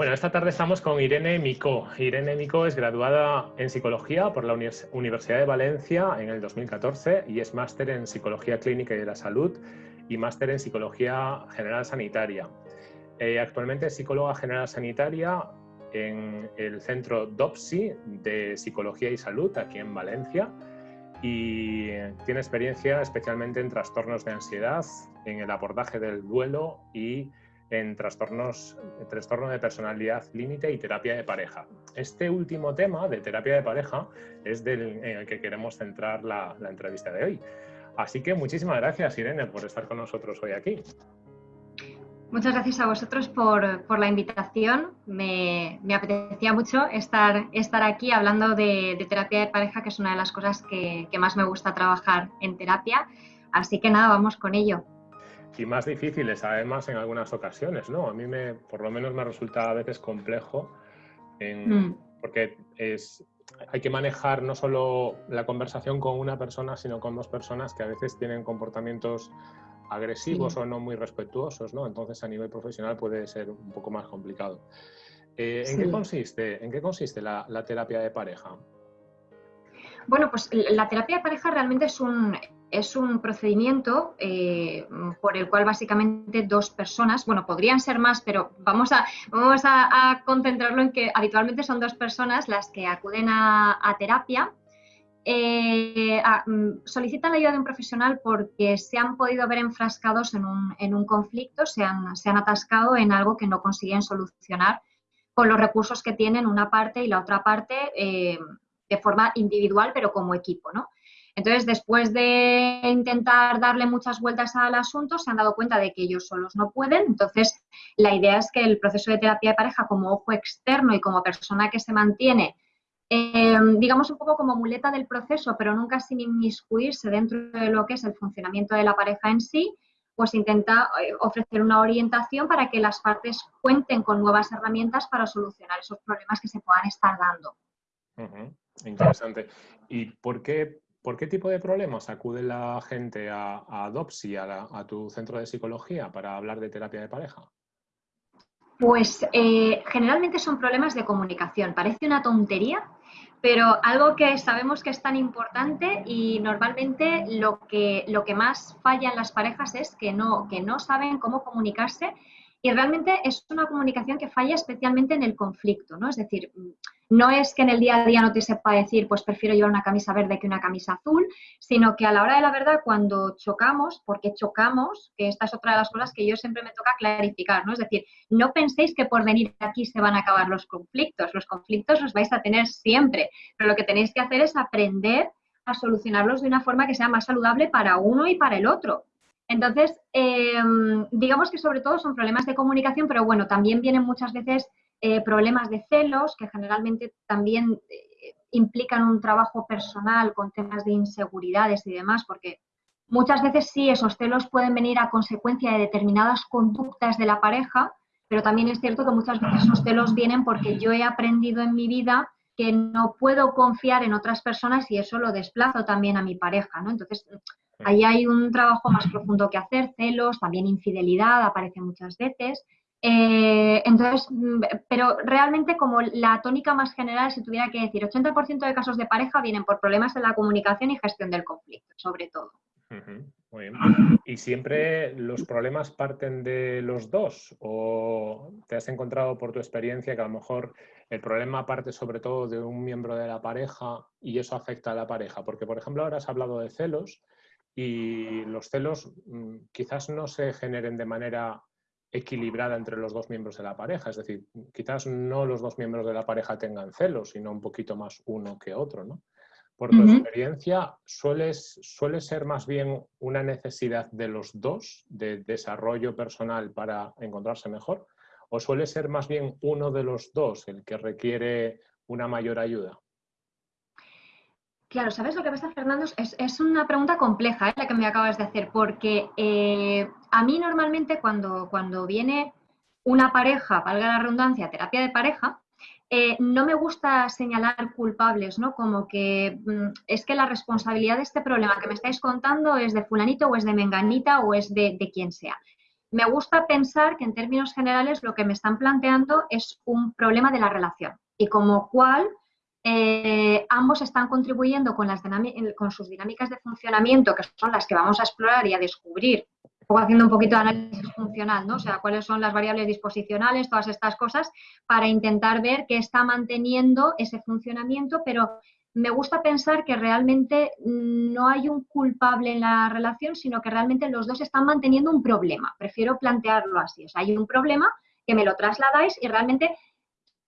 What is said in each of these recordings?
Bueno, esta tarde estamos con Irene Micó. Irene Micó es graduada en Psicología por la Universidad de Valencia en el 2014 y es máster en Psicología Clínica y de la Salud y máster en Psicología General Sanitaria. Eh, actualmente es psicóloga general sanitaria en el Centro DOPSI de Psicología y Salud aquí en Valencia y tiene experiencia especialmente en trastornos de ansiedad, en el abordaje del duelo y en trastornos, trastorno de personalidad límite y terapia de pareja. Este último tema de terapia de pareja es del, en el que queremos centrar la, entrevista de hoy. Así que muchísimas gracias, Irene, por estar con nosotros hoy aquí. Muchas gracias a vosotros por, la invitación. Me, apetecía mucho estar, estar aquí hablando de, terapia de pareja, que es una de las cosas que más me gusta trabajar en terapia. Así que nada, vamos con ello y más difíciles además en algunas ocasiones, ¿no? A mí me, por lo menos me resulta a veces complejo mm. porque es, hay que manejar no solo la conversación con una persona, sino con dos personas que a veces tienen comportamientos agresivos o no muy respetuosos, ¿no? Entonces a nivel profesional puede ser un poco más complicado. Eh, ¿en, qué consiste, ¿En qué consiste la, la terapia de pareja? Bueno, pues la terapia de pareja realmente es un, es un procedimiento eh, por el cual básicamente dos personas, bueno, podrían ser más, pero vamos a, vamos a, concentrarlo en que habitualmente son dos personas las que acuden a, terapia. Eh, mm, solicitan la ayuda de un profesional porque se han podido ver enfrascados en un, conflicto, se han, se han, atascado en algo que no consiguen solucionar con los recursos que tienen una parte y la otra parte eh, de forma individual, pero como equipo, ¿no? Entonces, después de intentar darle muchas vueltas al asunto, se han dado cuenta de que ellos solos no pueden. Entonces, la idea es que el proceso de terapia de pareja como ojo externo y como persona que se mantiene, em, digamos un poco como muleta del proceso, pero nunca sin inmiscuirse dentro de lo que es el funcionamiento de la pareja en sí, pues intenta eh, ofrecer una orientación para que las partes cuenten con nuevas herramientas para solucionar esos problemas que se puedan estar dando. Interesante. ¿Y por qué ¿Por qué tipo de problemas acude la gente a, a DOPSI, a, tu centro de psicología, para hablar de terapia de pareja? Pues eh, generalmente son problemas de comunicación. Parece una tontería, pero algo que sabemos que es tan importante y normalmente lo que, lo que más falla en las parejas es que no, que no saben cómo comunicarse y realmente es una comunicación que falla especialmente en el conflicto, ¿no? Es decir, no es que en el día a día no te sepa decir, pues prefiero llevar una camisa verde que una camisa azul, sino que a la hora de la verdad, cuando chocamos, porque chocamos, que esta es otra de las cosas que yo siempre me toca clarificar, ¿no? Es decir, no penséis que por venir aquí se van a acabar los conflictos, los conflictos los vais a tener siempre, pero lo que tenéis que hacer es aprender a solucionarlos de una forma que sea más saludable para uno y para el otro. Entonces, em, digamos que sobre todo son problemas de comunicación, pero bueno, también vienen muchas veces eh, problemas de celos, que generalmente también eh, implican un trabajo personal con temas de inseguridades y demás, porque muchas veces sí, esos celos pueden venir a consecuencia de determinadas conductas de la pareja, pero también es cierto que muchas veces esos celos vienen porque yo he aprendido en mi vida que no puedo confiar en otras personas y eso lo desplazo también a mi pareja, ¿no? Entonces, Ahí hay un trabajo más profundo que hacer, celos, también infidelidad aparece muchas veces. Eh, entonces, mm, pero realmente como la tónica más general, si tuviera que decir, 80% de casos de pareja vienen por problemas en la comunicación y gestión del conflicto, sobre todo. Muy bien. ¿Y siempre los problemas parten de los dos? ¿O te has encontrado por tu experiencia que a lo mejor el problema parte sobre todo de un miembro de la pareja y eso afecta a la pareja? Porque, por ejemplo, ahora has hablado de celos y los celos mm, quizás no se generen de manera equilibrada entre los dos miembros de la pareja. Es decir, quizás no los dos miembros de la pareja tengan celos, sino un poquito más uno que otro, ¿no? Por tu experiencia, ¿suele ser más bien una necesidad de los dos de desarrollo personal para encontrarse mejor? ¿O suele ser más bien uno de los dos el que requiere una mayor ayuda? Claro, ¿sabes lo que pasa, Fernando? Es, una pregunta compleja ¿eh? la que me acabas de hacer, porque eh, a mí normalmente cuando, cuando viene una pareja, valga la redundancia, terapia de pareja, eh, no me gusta señalar culpables, ¿no? Como que mm, es que la responsabilidad de este problema que me estáis contando es de fulanito o es de menganita o es de, de quien sea. me gusta pensar que en términos generales lo que me están planteando es un problema de la relación y como cual eh, ambos están contribuyendo con, las con sus dinámicas de funcionamiento, que son las que vamos a explorar y a descubrir, haciendo un poquito de análisis funcional, ¿no? O sea, cuáles son las variables disposicionales, todas estas cosas, para intentar ver qué está manteniendo ese funcionamiento, pero me gusta pensar que realmente no hay un culpable en la relación, sino que realmente los dos están manteniendo un problema. Prefiero plantearlo así. O hay un problema que me lo trasladáis y realmente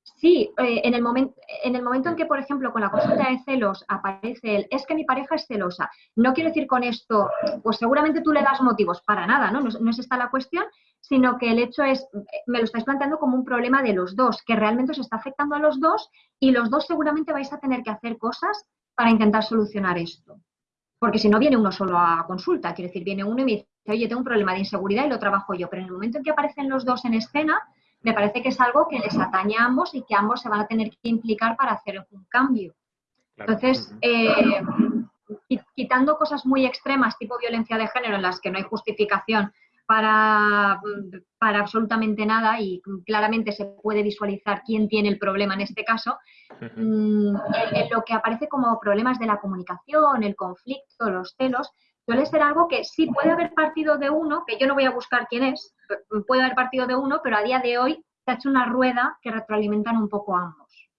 Sí, eh, en, el momento, en el momento en que, por ejemplo, con la consulta de celos aparece el es que mi pareja es celosa, no quiero decir con esto, pues seguramente tú le das motivos para nada, ¿no? No, es esta la cuestión, sino que el hecho es, me lo estáis planteando como un problema de los dos, que realmente os está afectando a los dos y los dos seguramente vais a tener que hacer cosas para intentar solucionar esto. Porque si no viene uno solo a consulta, quiero decir, viene uno y me dice, oye, tengo un problema de inseguridad y lo trabajo yo, pero en el momento en que aparecen los dos en escena, me parece que es algo que les atañe a ambos y que ambos se van a tener que implicar para hacer un cambio. Entonces, eh, quitando cosas muy extremas, tipo violencia de género, en las que no hay justificación para, para absolutamente nada y claramente se puede visualizar quién tiene el problema en este caso, mm, en lo que aparece como problemas de la comunicación, el conflicto, los celos, suele ser algo que sí puede haber partido de uno, que yo no voy a buscar quién es, puede haber partido de uno, pero a día de hoy se ha hecho una rueda que retroalimentan un poco ambos.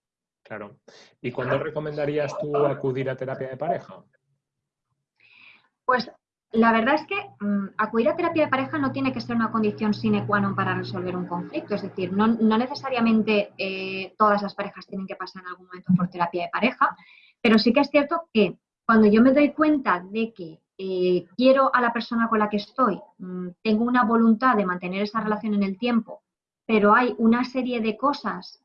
Claro. ¿Y cuándo recomendarías tú acudir a terapia de pareja? Pues la verdad es que mm, acudir a terapia de pareja no tiene que ser una condición sine qua non para resolver un conflicto. Es decir, no, necesariamente eh, todas las parejas tienen que pasar en algún momento por terapia de pareja, pero sí que es cierto que cuando yo me doy cuenta de que eh, quiero a la persona con la que estoy, mm, tengo una voluntad de mantener esa relación en el tiempo, pero hay una serie de cosas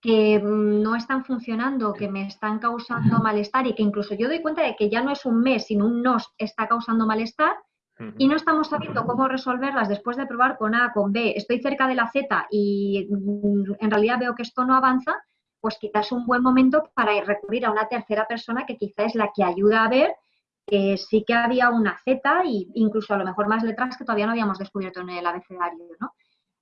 que mm, no están funcionando, que me están causando malestar y que incluso yo doy cuenta de que ya no es un mes, sino un nos está causando malestar y no estamos sabiendo cómo resolverlas después de probar con A, con B, estoy cerca de la Z y mm, en realidad veo que esto no avanza, pues quizás es un buen momento para recurrir a una tercera persona que quizás es la que ayuda a ver que sí que había una Z e incluso a lo mejor más letras que todavía no habíamos descubierto en el abecedario, ¿no?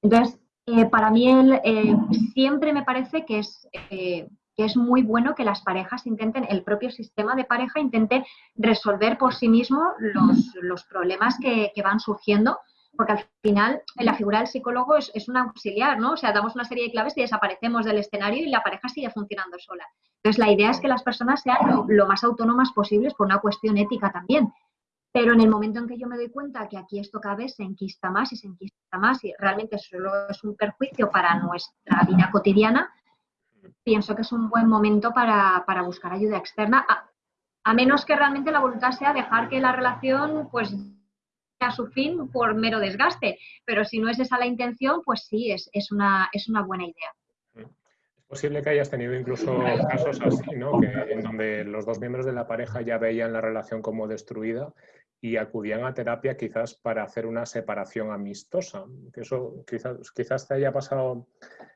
Entonces, eh, para mí eh, siempre me parece que es, eh, que es muy bueno que las parejas intenten, el propio sistema de pareja intente resolver por sí mismo los, problemas que, que van surgiendo porque al final la figura del psicólogo es, es, un auxiliar, ¿no? O sea, damos una serie de claves y desaparecemos del escenario y la pareja sigue funcionando sola. Entonces, la idea es que las personas sean lo, más autónomas posibles por una cuestión ética también. Pero en el momento en que yo me doy cuenta que aquí esto cada vez se enquista más y se enquista más y realmente solo es un perjuicio para nuestra vida cotidiana, pienso que es un buen momento para, para buscar ayuda externa, a, a menos que realmente la voluntad sea dejar que la relación pues a su fin por mero desgaste. Pero si no es esa la intención, pues sí, es, es, una, es una buena idea. Es posible que hayas tenido incluso casos así, ¿no? Que, en donde los dos miembros de la pareja ya veían la relación como destruida y acudían a terapia quizás para hacer una separación amistosa. Que eso quizás, quizás te haya pasado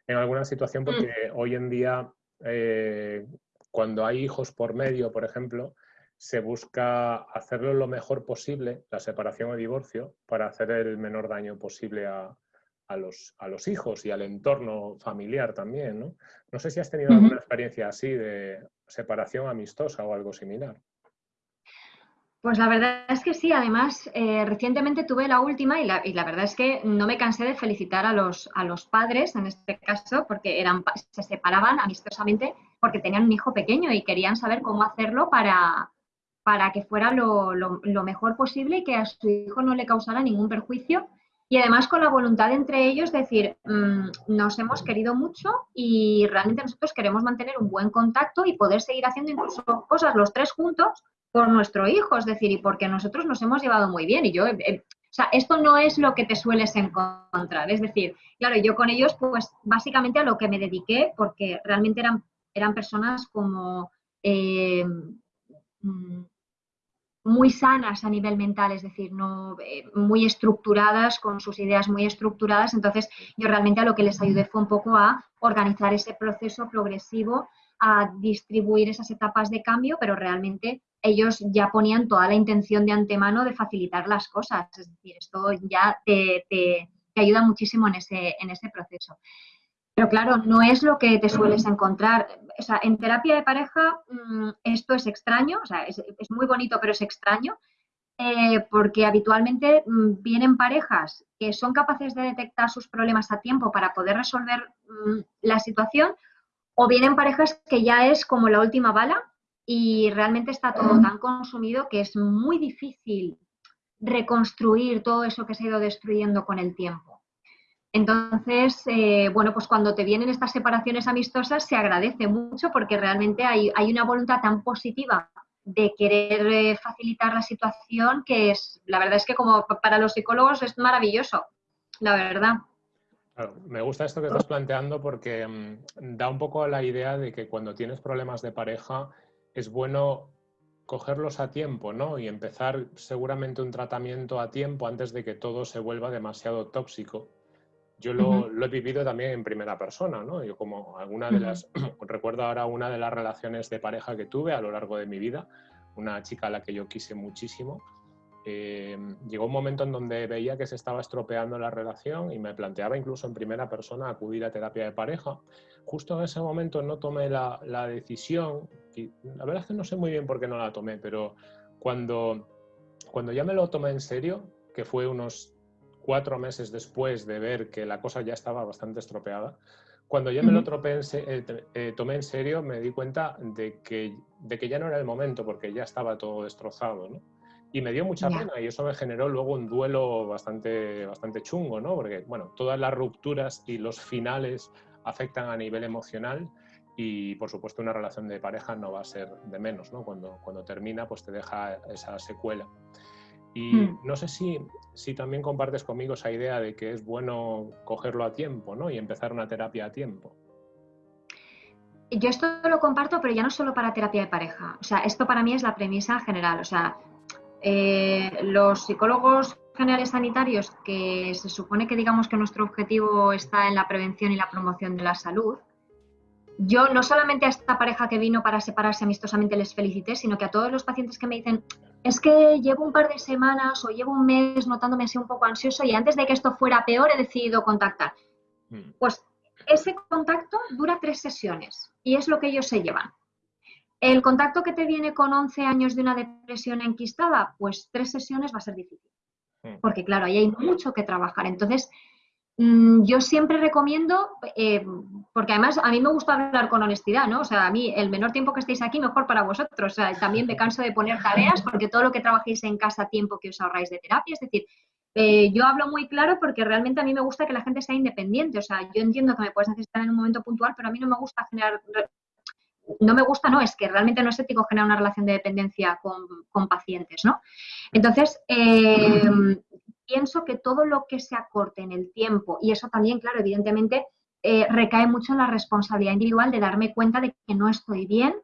en alguna situación porque mm. hoy en día, eh, cuando hay hijos por medio, por ejemplo, se busca hacerlo lo mejor posible, la separación o divorcio, para hacer el menor daño posible a, los, a los, hijos y al entorno familiar también. ¿no? no sé si has tenido alguna experiencia así de separación amistosa o algo similar. Pues la verdad es que sí, además eh, recientemente tuve la última y la, y la, verdad es que no me cansé de felicitar a los, a los padres en este caso porque eran, se separaban amistosamente porque tenían un hijo pequeño y querían saber cómo hacerlo para, para que fuera lo, mejor posible y que a su hijo no le causara ningún perjuicio. Y además con la voluntad entre ellos decir, mm, nos hemos querido mucho y realmente nosotros queremos mantener un buen contacto y poder seguir haciendo incluso cosas los tres juntos por nuestro hijo, es decir, y porque nosotros nos hemos llevado muy bien. Y yo, o sea, esto no es lo que te sueles encontrar. Es decir, claro, yo con ellos, pues básicamente a lo que me dediqué, porque realmente eran, eran personas como... Eh, mm, muy sanas a nivel mental, es decir, no eh, muy estructuradas, con sus ideas muy estructuradas. Entonces, yo realmente a lo que les ayudé fue un poco a organizar ese proceso progresivo, a distribuir esas etapas de cambio, pero realmente ellos ya ponían toda la intención de antemano de facilitar las cosas. Es decir, esto ya te, ayuda muchísimo en ese, en ese proceso. Pero claro, no es lo que te sueles encontrar. O sea, en terapia de pareja mm, esto es extraño, o sea, es, muy bonito, pero es extraño, eh, porque habitualmente mm, vienen parejas que son capaces de detectar sus problemas a tiempo para poder resolver mm, la situación, o vienen parejas que ya es como la última bala y realmente está todo tan consumido que es muy difícil reconstruir todo eso que se ha ido destruyendo con el tiempo. Entonces, eh, bueno, pues cuando te vienen estas separaciones amistosas se agradece mucho porque realmente hay, una voluntad tan positiva de querer eh, facilitar la situación que es, la verdad es que como para los psicólogos es maravilloso, la verdad. me gusta esto que estás planteando porque mm, da un poco la idea de que cuando tienes problemas de pareja es bueno cogerlos a tiempo, ¿no? Y empezar seguramente un tratamiento a tiempo antes de que todo se vuelva demasiado tóxico yo lo, he vivido también en primera persona, ¿no? Yo como alguna de las, recuerdo ahora una de las relaciones de pareja que tuve a lo largo de mi vida, una chica a la que yo quise muchísimo, eh, llegó un momento en donde veía que se estaba estropeando la relación y me planteaba incluso en primera persona acudir a terapia de pareja. Justo en ese momento no tomé la, la decisión, y la verdad es que no sé muy bien por qué no la tomé, pero cuando, cuando ya me lo tomé en serio, que fue unos cuatro meses después de ver que la cosa ya estaba bastante estropeada, cuando ya me lo eh, eh, tomé en serio, me di cuenta de que, de que ya no era el momento porque ya estaba todo destrozado. ¿no? Y me dio mucha pena y eso me generó luego un duelo bastante, bastante chungo, ¿no? porque bueno, todas las rupturas y los finales afectan a nivel emocional y por supuesto una relación de pareja no va a ser de menos, ¿no? Cuando, cuando termina pues te deja esa secuela. Y hmm. no sé si, si también compartes conmigo esa idea de que es bueno cogerlo a tiempo ¿no? y empezar una terapia a tiempo. Yo esto lo comparto, pero ya no solo para terapia de pareja. O sea, esto para mí es la premisa general. O sea, eh, los psicólogos generales sanitarios, que se supone que digamos que nuestro objetivo está en la prevención y la promoción de la salud, yo no solamente a esta pareja que vino para separarse amistosamente les felicité, sino que a todos los pacientes que me dicen, es que llevo un par de semanas o llevo un mes notándome así un poco ansioso y antes de que esto fuera peor he decidido contactar. Mm. Pues ese contacto dura tres sesiones y es lo que ellos se llevan. El contacto que te viene con 11 años de una depresión enquistada, pues tres sesiones va a ser difícil. Mm. Porque claro, ahí hay mucho que trabajar. Entonces, yo siempre recomiendo, eh, porque además a mí me gusta hablar con honestidad, ¿no? O sea, a mí el menor tiempo que estéis aquí, mejor para vosotros. O sea, también me canso de poner tareas porque todo lo que trabajéis en casa, tiempo que os ahorráis de terapia, es decir, eh, yo hablo muy claro porque realmente a mí me gusta que la gente sea independiente. O sea, yo entiendo que me puedes necesitar en un momento puntual, pero a mí no me gusta generar no me gusta, no, es que realmente no es ético generar una relación de dependencia con, con pacientes, ¿no? Entonces, eh, pienso que todo lo que se acorte en el tiempo, y eso también, claro, evidentemente, eh, recae mucho en la responsabilidad individual de darme cuenta de que no estoy bien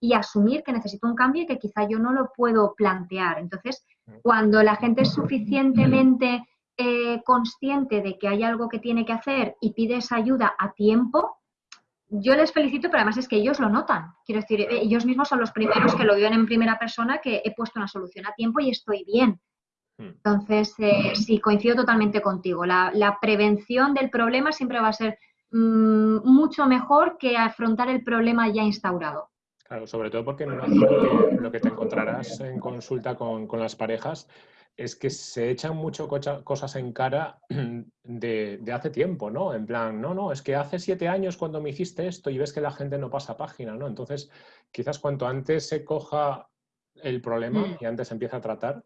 y asumir que necesito un cambio y que quizá yo no lo puedo plantear. Entonces, cuando la gente es suficientemente eh, consciente de que hay algo que tiene que hacer y pide esa ayuda a tiempo, yo les felicito, pero además es que ellos lo notan. Quiero decir, ellos mismos son los primeros que lo viven en primera persona, que he puesto una solución a tiempo y estoy bien. Hmm. Entonces, eh, sí, coincido totalmente contigo. La, prevención del problema siempre va a ser mm, mucho mejor que afrontar el problema ya instaurado. Claro, sobre todo porque lo que te encontrarás en consulta con, las parejas es que se echan mucho cosas en cara de, de, hace tiempo, ¿no? En plan, no, no, es que hace siete años cuando me hiciste esto y ves que la gente no pasa página, ¿no? Entonces, quizás cuanto antes se coja el problema hmm. y antes se empieza a tratar,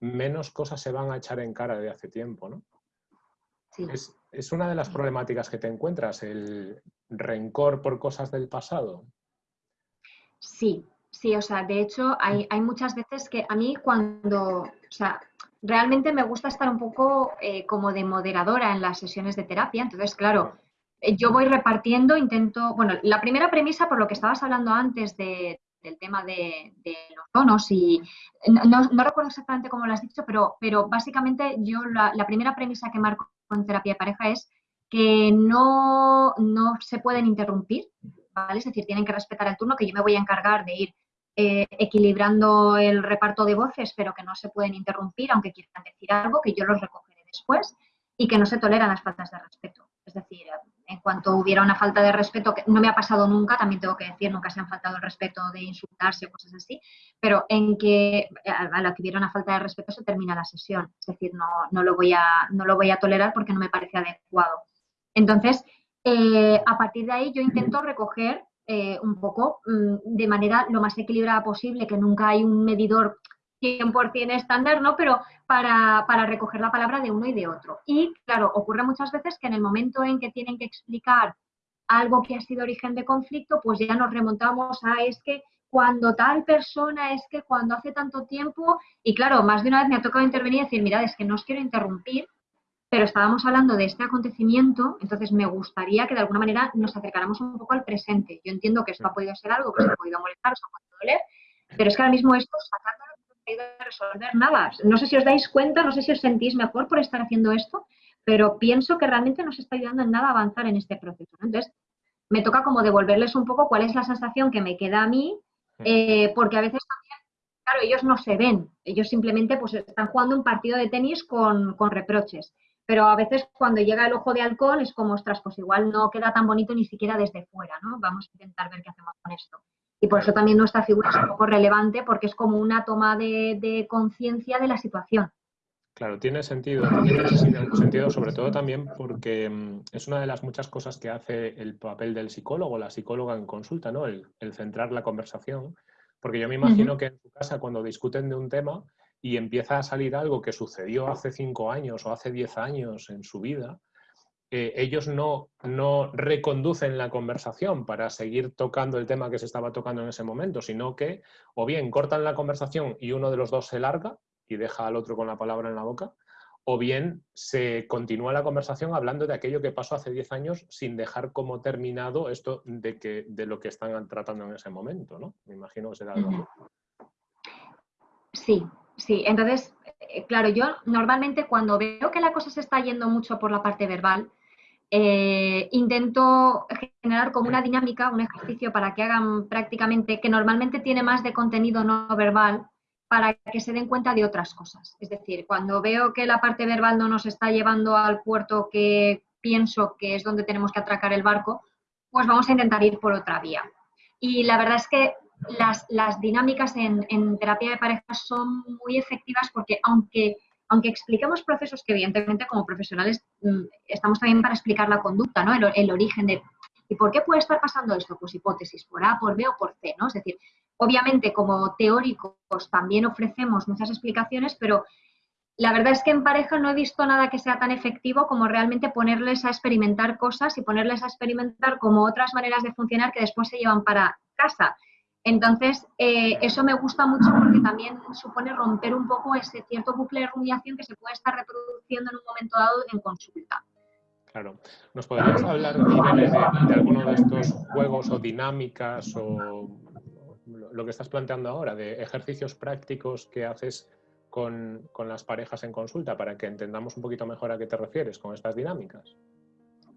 menos cosas se van a echar en cara de hace tiempo, ¿no? Es, una de las problemáticas que te encuentras, el rencor por cosas del pasado. Sí, sí, o sea, de hecho hay, muchas veces que a mí cuando, o sea, realmente me gusta estar un poco eh, como de moderadora en las sesiones de terapia, entonces, claro, eh, yo voy repartiendo, intento, bueno, la primera premisa por lo que estabas hablando antes de, del tema de, los tonos y no, recuerdo exactamente cómo lo has dicho, pero, pero básicamente yo la, primera premisa que marco en terapia de pareja es que no, no se pueden interrumpir, ¿vale? Es decir, tienen que respetar el turno, que yo me voy a encargar de ir eh, equilibrando el reparto de voces, pero que no se pueden interrumpir, aunque quieran decir algo, que yo los recogeré después. y que no se toleran las faltas de respeto. Es decir, en cuanto hubiera una falta de respeto, que no me ha pasado nunca, también tengo que decir, nunca se han faltado el respeto de insultarse o cosas así, pero en que a la que hubiera una falta de respeto se termina la sesión. Es decir, no, no, lo, voy a, no lo voy a tolerar porque no me parece adecuado. Entonces, eh, a partir de ahí yo intento recoger eh, un poco mm, de manera lo más equilibrada posible, que nunca hay un medidor 100% estándar, ¿no? Pero para, para, recoger la palabra de uno y de otro. Y claro, ocurre muchas veces que en el momento en que tienen que explicar algo que ha sido origen de conflicto, pues ya nos remontamos a es que cuando tal persona, es que cuando hace tanto tiempo, y claro, más de una vez me ha tocado intervenir y decir, mirad, es que no os quiero interrumpir, pero estábamos hablando de este acontecimiento, entonces me gustaría que de alguna manera nos acercáramos un poco al presente. Yo entiendo que esto ha podido ser algo que os ha podido molestar, os ha podido doler, pero es que ahora mismo esto resolver nada. No sé si os dais cuenta, no sé si os sentís mejor por estar haciendo esto, pero pienso que realmente no se está ayudando en nada a avanzar en este proceso. Entonces, me toca como devolverles un poco cuál es la sensación que me queda a mí, eh, porque a veces también, claro, ellos no se ven, ellos simplemente pues están jugando un partido de tenis con, con reproches. Pero a veces cuando llega el ojo de halcón es como, ostras, pues igual no queda tan bonito ni siquiera desde fuera, ¿no? Vamos a intentar ver qué hacemos con esto. Y por eso también nuestra figura es un poco relevante porque es como una toma de, conciencia de la situación. Claro, tiene sentido, tiene sentido sobre todo también porque mm, es una de las muchas cosas que hace el papel del psicólogo, la psicóloga en consulta, ¿no? El, centrar la conversación. Porque yo me imagino que en tu casa cuando discuten de un tema y empieza a salir algo que sucedió hace cinco años o hace diez años en su vida, eh, ellos no, no reconducen la conversación para seguir tocando el tema que se estaba tocando en ese momento, sino que o bien cortan la conversación y uno de los dos se larga y deja al otro con la palabra en la boca, o bien se continúa la conversación hablando de aquello que pasó hace 10 años sin dejar como terminado esto de, que, de lo que están tratando en ese momento, ¿no? Me imagino que será algo Sí, sí. Entonces, eh, claro, yo normalmente cuando veo que la cosa se está yendo mucho por la parte verbal, eh, intento generar como una dinámica, un ejercicio para que hagan prácticamente, que normalmente tiene más de contenido no verbal, para que se den cuenta de otras cosas. Es decir, cuando veo que la parte verbal no nos está llevando al puerto que pienso que es donde tenemos que atracar el barco, pues vamos a intentar ir por otra vía. Y la verdad es que las, dinámicas en, terapia de pareja son muy efectivas porque aunque aunque expliquemos procesos que evidentemente como profesionales mm, estamos también para explicar la conducta, ¿no? El, origen de ¿y por qué puede estar pasando esto? Pues hipótesis, por A, por B o por C, ¿no? Es decir, obviamente como teóricos también ofrecemos muchas explicaciones, pero la verdad es que en pareja no he visto nada que sea tan efectivo como realmente ponerles a experimentar cosas y ponerles a experimentar como otras maneras de funcionar que después se llevan para casa. Entonces, eh, eso me gusta mucho porque también supone romper un poco ese cierto bucle de rumiación que se puede estar reproduciendo en un momento dado en consulta. Claro. ¿Nos podrías hablar, de, de, alguno de estos juegos o dinámicas o lo que estás planteando ahora, de ejercicios prácticos que haces con, con las parejas en consulta para que entendamos un poquito mejor a qué te refieres con estas dinámicas?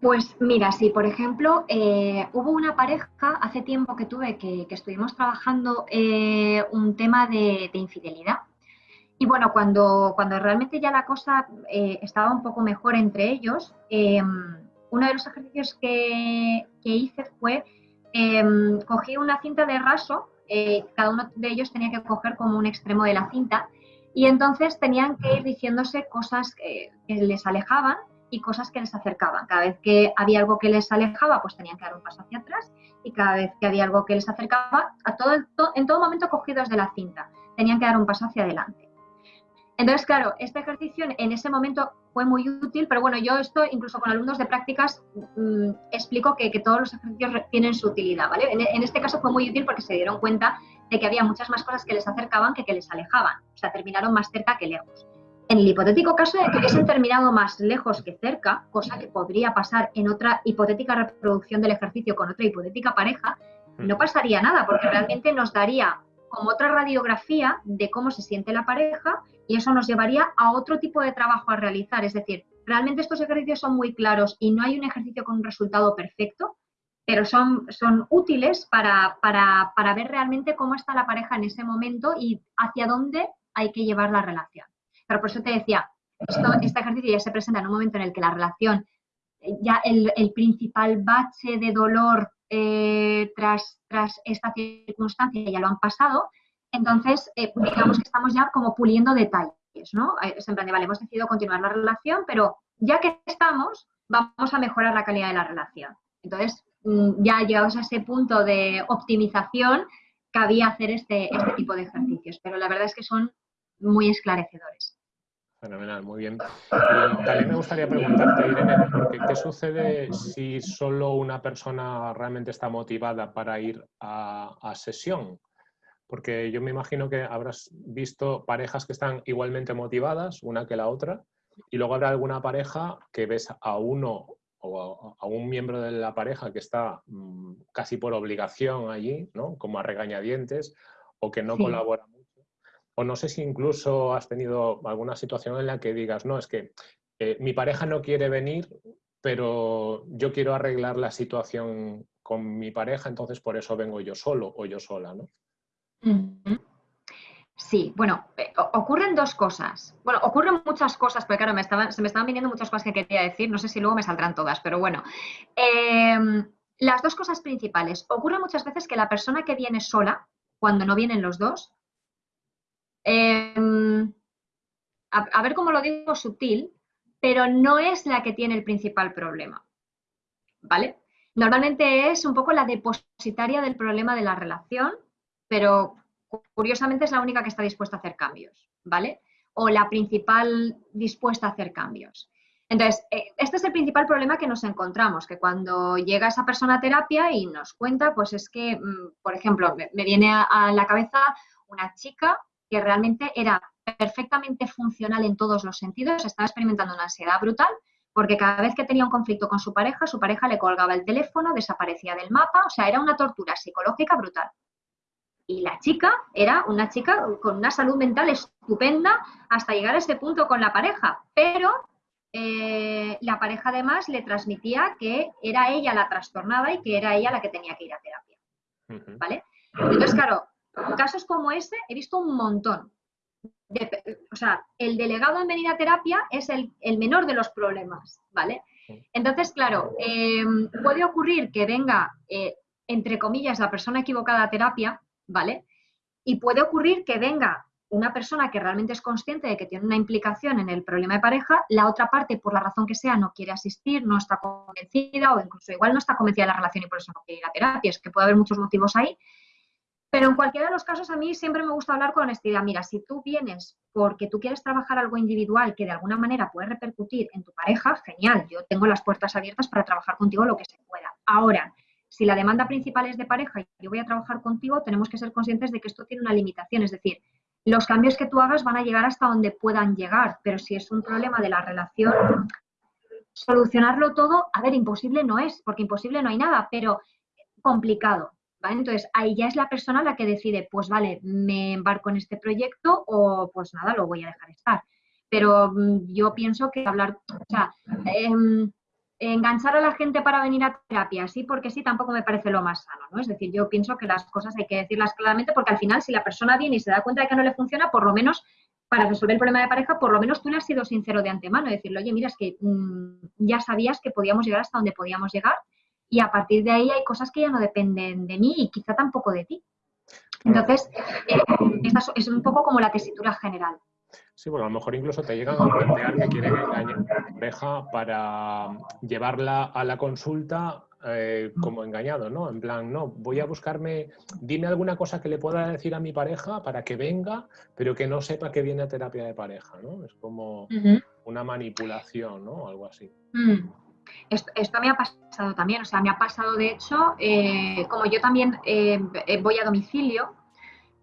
Pues mira, sí, por ejemplo, eh, hubo una pareja hace tiempo que tuve que, estuvimos trabajando eh, un tema de, infidelidad. Y bueno, cuando, cuando realmente ya la cosa eh, estaba un poco mejor entre ellos, em, uno de los ejercicios que, hice fue, em, cogí una cinta de raso, cada uno de ellos tenía que coger como un extremo de la cinta, y entonces tenían que ir diciéndose cosas que les alejaban y cosas que les acercaban. Cada vez que había algo que les alejaba, pues tenían que dar un paso hacia atrás y cada vez que había algo que les acercaba, a todo, en todo momento cogidos de la cinta, tenían que dar un paso hacia adelante. Entonces, claro, este ejercicio en ese momento fue muy útil, pero bueno, yo esto incluso con alumnos de prácticas mm, explico que, todos los ejercicios tienen su utilidad, ¿vale? En, en, este caso fue muy útil porque se dieron cuenta de que había muchas más cosas que les acercaban que que les alejaban, o sea, terminaron más cerca que lejos. En el hipotético caso de que hubiesen terminado más lejos que cerca, cosa que podría pasar en otra hipotética reproducción del ejercicio con otra hipotética pareja, no pasaría nada, porque realmente nos daría como otra radiografía de cómo se siente la pareja y eso nos llevaría a otro tipo de trabajo a realizar. Es decir, realmente estos ejercicios son muy claros y no hay un ejercicio con un resultado perfecto, pero son, son útiles para, para, para ver realmente cómo está la pareja en ese momento y hacia dónde hay que llevar la relación. Pero por eso te decía, este ejercicio ya se presenta en un momento en el que la relación, ya el, principal bache de dolor eh, tras, tras esta circunstancia ya lo han pasado, entonces eh, digamos que estamos ya como puliendo detalles, ¿no? Es en plan de, vale, hemos decidido continuar la relación, pero ya que estamos, vamos a mejorar la calidad de la relación. Entonces, mm, ya llegados a ese punto de optimización, cabía hacer este, este tipo de ejercicios, pero la verdad es que son muy esclarecedores. Fenomenal, muy bien. Y también me gustaría preguntarte, Irene, ¿qué sucede si solo una persona realmente está motivada para ir a, a, sesión? Porque yo me imagino que habrás visto parejas que están igualmente motivadas, una que la otra, y luego habrá alguna pareja que ves a uno o a, un miembro de la pareja que está mm, casi por obligación allí, ¿no? Como a regañadientes, o que no colabora mucho. O no sé si incluso has tenido alguna situación en la que digas, no, es que eh, mi pareja no quiere venir, pero yo quiero arreglar la situación con mi pareja, entonces por eso vengo yo solo o yo sola, ¿no? Sí, bueno, eh, ocurren dos cosas. Bueno, ocurren muchas cosas, pero claro, me se me estaban viniendo muchas cosas que quería decir, no sé si luego me saldrán todas, pero bueno. Em, las dos cosas principales. Ocurre muchas veces que la persona que viene sola, cuando no vienen los dos, em, a, ver cómo lo digo sutil, pero no es la que tiene el principal problema. ¿Vale? Normalmente es un poco la depositaria del problema de la relación, pero curiosamente es la única que está dispuesta a hacer cambios, ¿vale? O la principal dispuesta a hacer cambios. Entonces, eh, este es el principal problema que nos encontramos, que cuando llega esa persona a terapia y nos cuenta, pues es que, mm, por ejemplo, me, viene a, la cabeza una chica que realmente era perfectamente funcional en todos los sentidos, estaba experimentando una ansiedad brutal, porque cada vez que tenía un conflicto con su pareja, su pareja le colgaba el teléfono, desaparecía del mapa, o sea, era una tortura psicológica brutal. Y la chica era una chica con una salud mental estupenda hasta llegar a ese punto con la pareja, pero eh, la pareja además le transmitía que era ella la trastornada y que era ella la que tenía que ir a terapia. ¿Vale? Entonces, claro, casos como ese he visto un montón. o sea, el delegado en venir a terapia es el, menor de los problemas, ¿vale? Entonces, claro, eh, puede ocurrir que venga, eh, entre comillas, la persona equivocada a terapia, ¿vale? Y puede ocurrir que venga una persona que realmente es consciente de que tiene una implicación en el problema de pareja, la otra parte, por la razón que sea, no quiere asistir, no está convencida o incluso igual no está convencida de la relación y por eso no quiere ir a terapia. Es que puede haber muchos motivos ahí. Pero en cualquiera de los casos a mí siempre me gusta hablar con honestidad. Mira, si tú vienes porque tú quieres trabajar algo individual que de alguna manera puede repercutir en tu pareja, genial, yo tengo las puertas abiertas para trabajar contigo lo que se pueda. Ahora, si la demanda principal es de pareja y yo voy a trabajar contigo, tenemos que ser conscientes de que esto tiene una limitación. Es decir, los cambios que tú hagas van a llegar hasta donde puedan llegar, pero si es un problema de la relación, solucionarlo todo, a ver, imposible no es, porque imposible no hay nada, pero complicado. Entonces, ahí ya es la persona la que decide, pues vale, me embarco en este proyecto o pues nada, lo voy a dejar estar. Pero mm, yo pienso que hablar, o sea, em, enganchar a la gente para venir a terapia, sí porque sí, tampoco me parece lo más sano, ¿no? Es decir, yo pienso que las cosas hay que decirlas claramente porque al final si la persona viene y se da cuenta de que no le funciona, por lo menos para resolver el problema de pareja, por lo menos tú le has sido sincero de antemano, decirle, oye, mira, es que mm, ya sabías que podíamos llegar hasta donde podíamos llegar y a partir de ahí hay cosas que ya no dependen de mí y quizá tampoco de ti. Entonces, eh, esta es un poco como la tesitura general. Sí, bueno, a lo mejor incluso te llegan a plantear que quieren engañar a la pareja para llevarla a la consulta eh, como engañado, ¿no? En plan, no, voy a buscarme, dime alguna cosa que le pueda decir a mi pareja para que venga, pero que no sepa que viene a terapia de pareja, ¿no? Es como una manipulación, ¿no? Algo así. Mm. Esto, me ha pasado también, o sea, me ha pasado, de hecho, eh, como yo también eh, voy a domicilio,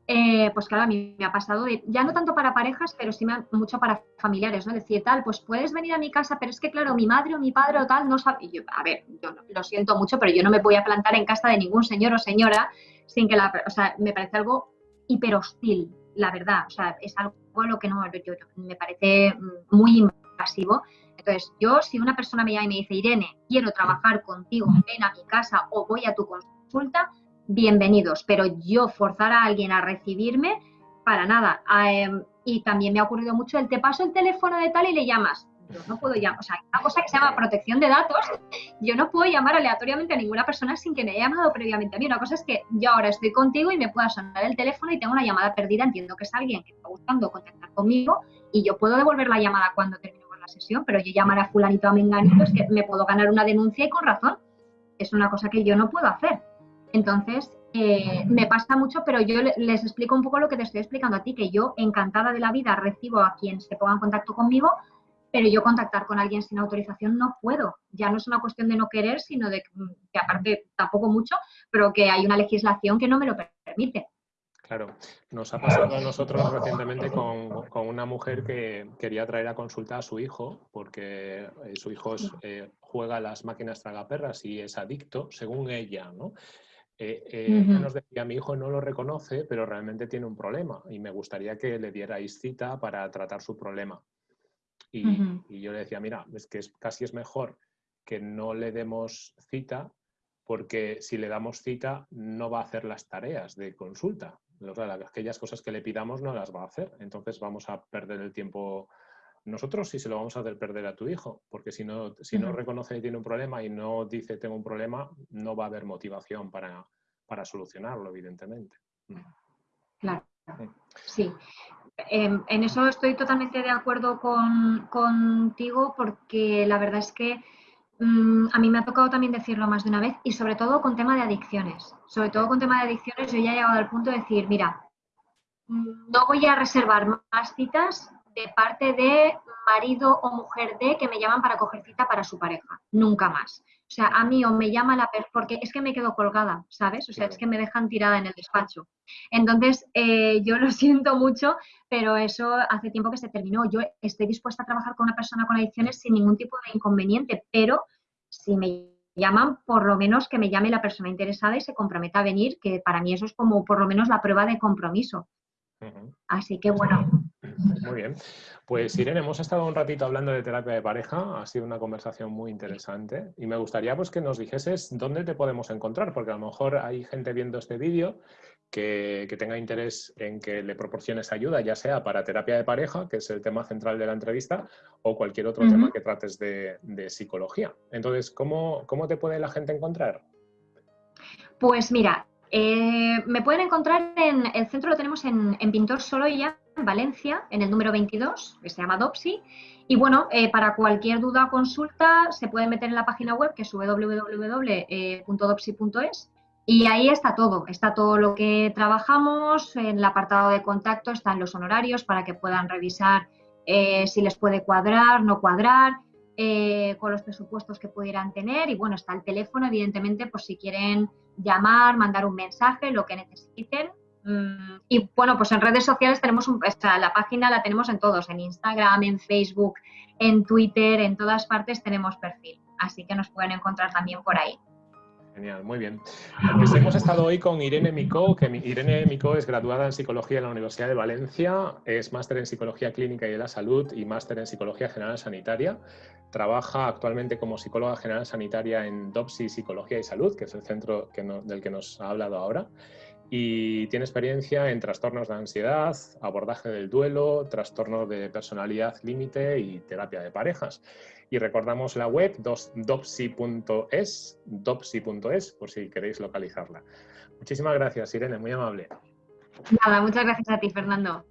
eh, pues claro, a mí me ha pasado ya no tanto para parejas, pero sí mucho para familiares, ¿no? Decir, tal, pues puedes venir a mi casa, pero es que claro, mi madre o mi padre o tal no sabe, yo, a ver, yo lo siento mucho, pero yo no me voy a plantar en casa de ningún señor o señora sin que la, o sea, me parece algo hiper hostil, la verdad, o sea, es algo a lo que no, me parece muy invasivo. Entonces, yo, si una persona me llama y me dice, Irene, quiero trabajar contigo, ven a mi casa o voy a tu consulta, bienvenidos, pero yo forzar a alguien a recibirme, para nada. Em, y también me ha ocurrido mucho el te paso el teléfono de tal y le llamas. Yo no puedo llamar, o sea, una cosa que se llama protección de datos, yo no puedo llamar aleatoriamente a ninguna persona sin que me haya llamado previamente a mí. Una cosa es que yo ahora estoy contigo y me pueda sonar el teléfono y tengo una llamada perdida, entiendo que es alguien que está buscando contactar conmigo y yo puedo devolver la llamada cuando terminemos sesión, pero yo llamar a fulanito a menganito es que me puedo ganar una denuncia y con razón. Es una cosa que yo no puedo hacer. Entonces, eh, me pasa mucho, pero yo les explico un poco lo que te estoy explicando a ti, que yo encantada de la vida recibo a quien se ponga en contacto conmigo, pero yo contactar con alguien sin autorización no puedo. Ya no es una cuestión de no querer, sino de que aparte tampoco mucho, pero que hay una legislación que no me lo permite. Claro, nos ha pasado a nosotros recientemente con, una mujer que quería traer a consulta a su hijo porque eh, su hijo eh, juega a las máquinas tragaperras y es adicto, según ella, ¿no? Eh, nos decía, mi hijo no lo reconoce, pero realmente tiene un problema y me gustaría que le dierais cita para tratar su problema. Y, yo le decía, mira, es que casi es mejor que no le demos cita porque si le damos cita no va a hacer las tareas de consulta. Aquellas cosas que le pidamos no las va a hacer. Entonces vamos a perder el tiempo nosotros y se lo vamos a hacer perder a tu hijo, porque si no, si no reconoce que tiene un problema y no dice tengo un problema, no va a haber motivación para, para solucionarlo, evidentemente. Mm. Claro, sí. Em, en eso estoy totalmente de acuerdo contigo porque la verdad es que mm, a mí me ha tocado también decirlo más de una vez y sobre todo con tema de adicciones. Sobre todo con tema de adicciones yo ya he llegado al punto de decir, mira, mm, no voy a reservar más citas de parte de marido o mujer de que me llaman para coger cita para su pareja. Nunca más. O sea, a mí o me llama la persona, porque es que me quedo colgada, ¿sabes? O sea, es que me dejan tirada en el despacho. Entonces, eh, yo lo siento mucho, pero eso hace tiempo que se terminó. Yo estoy dispuesta a trabajar con una persona con adicciones sin ningún tipo de inconveniente, pero si me llaman, por lo menos que me llame la persona interesada y se comprometa a venir, que para mí eso es como por lo menos la prueba de compromiso. Así que bueno. Muy bien. Pues Irene, hemos estado un ratito hablando de terapia de pareja, ha sido una conversación muy interesante y me gustaría pues, que nos dijeses dónde te podemos encontrar, porque a lo mejor hay gente viendo este vídeo que, tenga interés en que le proporciones ayuda, ya sea para terapia de pareja, que es el tema central de la entrevista, o cualquier otro tema que trates de, psicología. Entonces, ¿cómo, ¿cómo te puede la gente encontrar? Pues mira, eh, me pueden encontrar en el centro, lo tenemos en, Pintor Soloya, en Valencia, en el número 22, que se llama Dopsy. Y bueno, eh, para cualquier duda o consulta se puede meter en la página web que es www.dopsy.es y ahí está todo, está todo lo que trabajamos, en el apartado de contacto están los honorarios para que puedan revisar eh, si les puede cuadrar, no cuadrar, con los presupuestos que pudieran tener y bueno, está el teléfono, evidentemente, por si quieren llamar, mandar un mensaje, lo que necesiten. Mm, y bueno, pues en redes sociales tenemos un, la página la tenemos en todos, en Instagram, en Facebook, en Twitter, en todas partes tenemos perfil. Así que nos pueden encontrar también por ahí. Genial, muy bien. Pues hemos estado hoy con Irene Micó, que Irene Micó es graduada en Psicología en la Universidad de Valencia, es máster en Psicología Clínica y de la Salud y máster en Psicología General Sanitaria. Trabaja actualmente como psicóloga general sanitaria en DOPSI Psicología y Salud, que es el centro del que nos ha hablado ahora. Y tiene experiencia en trastornos de ansiedad, abordaje del duelo, trastornos de personalidad límite y terapia de parejas. Y recordamos la web dopsi.es, dopsi.es, por si queréis localizarla. Muchísimas gracias, Irene, muy amable. Nada, muchas gracias a ti, Fernando.